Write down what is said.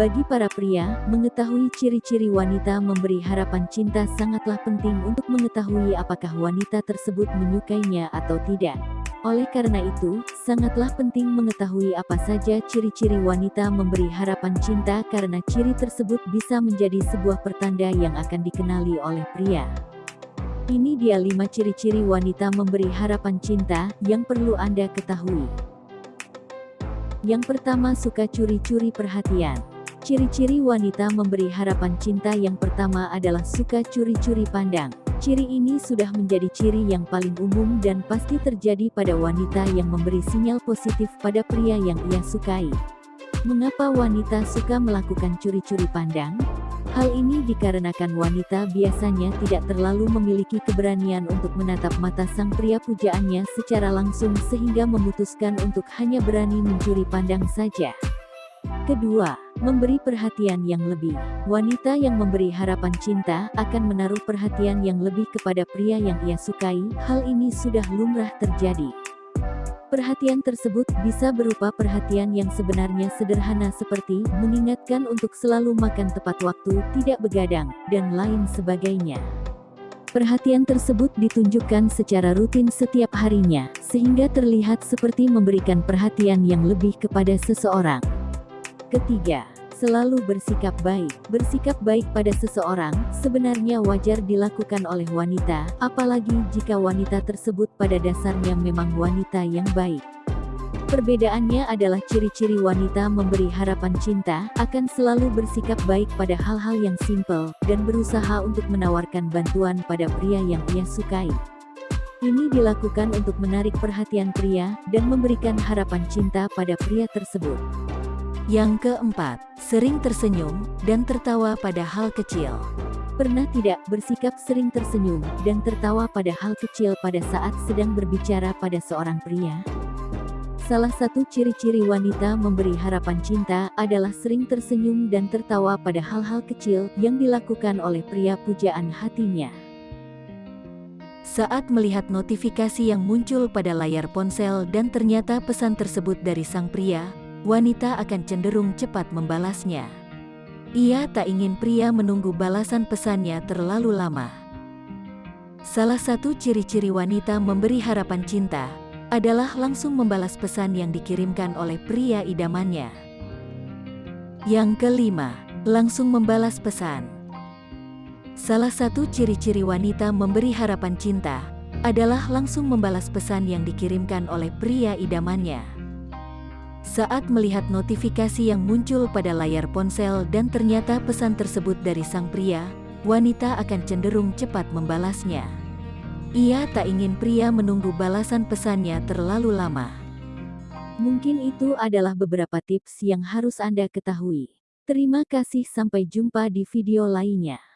Bagi para pria, mengetahui ciri-ciri wanita memberi harapan cinta sangatlah penting untuk mengetahui apakah wanita tersebut menyukainya atau tidak. Oleh karena itu, sangatlah penting mengetahui apa saja ciri-ciri wanita memberi harapan cinta karena ciri tersebut bisa menjadi sebuah pertanda yang akan dikenali oleh pria. Ini dia 5 ciri-ciri wanita memberi harapan cinta yang perlu Anda ketahui. Yang pertama suka curi-curi perhatian. Ciri-ciri wanita memberi harapan cinta yang pertama adalah suka curi-curi pandang. Ciri ini sudah menjadi ciri yang paling umum dan pasti terjadi pada wanita yang memberi sinyal positif pada pria yang ia sukai. Mengapa wanita suka melakukan curi-curi pandang? Hal ini dikarenakan wanita biasanya tidak terlalu memiliki keberanian untuk menatap mata sang pria pujaannya secara langsung sehingga memutuskan untuk hanya berani mencuri pandang saja. Kedua, memberi perhatian yang lebih. Wanita yang memberi harapan cinta akan menaruh perhatian yang lebih kepada pria yang ia sukai, hal ini sudah lumrah terjadi. Perhatian tersebut bisa berupa perhatian yang sebenarnya sederhana seperti mengingatkan untuk selalu makan tepat waktu, tidak begadang, dan lain sebagainya. Perhatian tersebut ditunjukkan secara rutin setiap harinya, sehingga terlihat seperti memberikan perhatian yang lebih kepada seseorang. Ketiga, selalu bersikap baik. Bersikap baik pada seseorang sebenarnya wajar dilakukan oleh wanita, apalagi jika wanita tersebut pada dasarnya memang wanita yang baik. Perbedaannya adalah ciri-ciri wanita memberi harapan cinta, akan selalu bersikap baik pada hal-hal yang simpel, dan berusaha untuk menawarkan bantuan pada pria yang ia sukai. Ini dilakukan untuk menarik perhatian pria, dan memberikan harapan cinta pada pria tersebut. Yang keempat, sering tersenyum dan tertawa pada hal kecil. Pernah tidak bersikap sering tersenyum dan tertawa pada hal kecil pada saat sedang berbicara pada seorang pria? Salah satu ciri-ciri wanita memberi harapan cinta adalah sering tersenyum dan tertawa pada hal-hal kecil yang dilakukan oleh pria pujaan hatinya. Saat melihat notifikasi yang muncul pada layar ponsel dan ternyata pesan tersebut dari sang pria, wanita akan cenderung cepat membalasnya. Ia tak ingin pria menunggu balasan pesannya terlalu lama. Salah satu ciri-ciri wanita memberi harapan cinta adalah langsung membalas pesan yang dikirimkan oleh pria idamannya. Yang kelima, langsung membalas pesan. Salah satu ciri-ciri wanita memberi harapan cinta adalah langsung membalas pesan yang dikirimkan oleh pria idamannya. Saat melihat notifikasi yang muncul pada layar ponsel dan ternyata pesan tersebut dari sang pria, wanita akan cenderung cepat membalasnya. Ia tak ingin pria menunggu balasan pesannya terlalu lama. Mungkin itu adalah beberapa tips yang harus Anda ketahui. Terima kasih sampai jumpa di video lainnya.